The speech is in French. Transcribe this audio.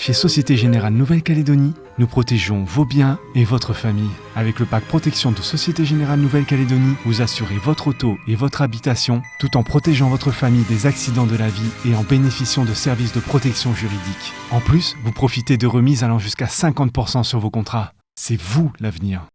Chez Société Générale Nouvelle-Calédonie, nous protégeons vos biens et votre famille. Avec le pack protection de Société Générale Nouvelle-Calédonie, vous assurez votre auto et votre habitation tout en protégeant votre famille des accidents de la vie et en bénéficiant de services de protection juridique. En plus, vous profitez de remises allant jusqu'à 50% sur vos contrats. C'est vous l'avenir.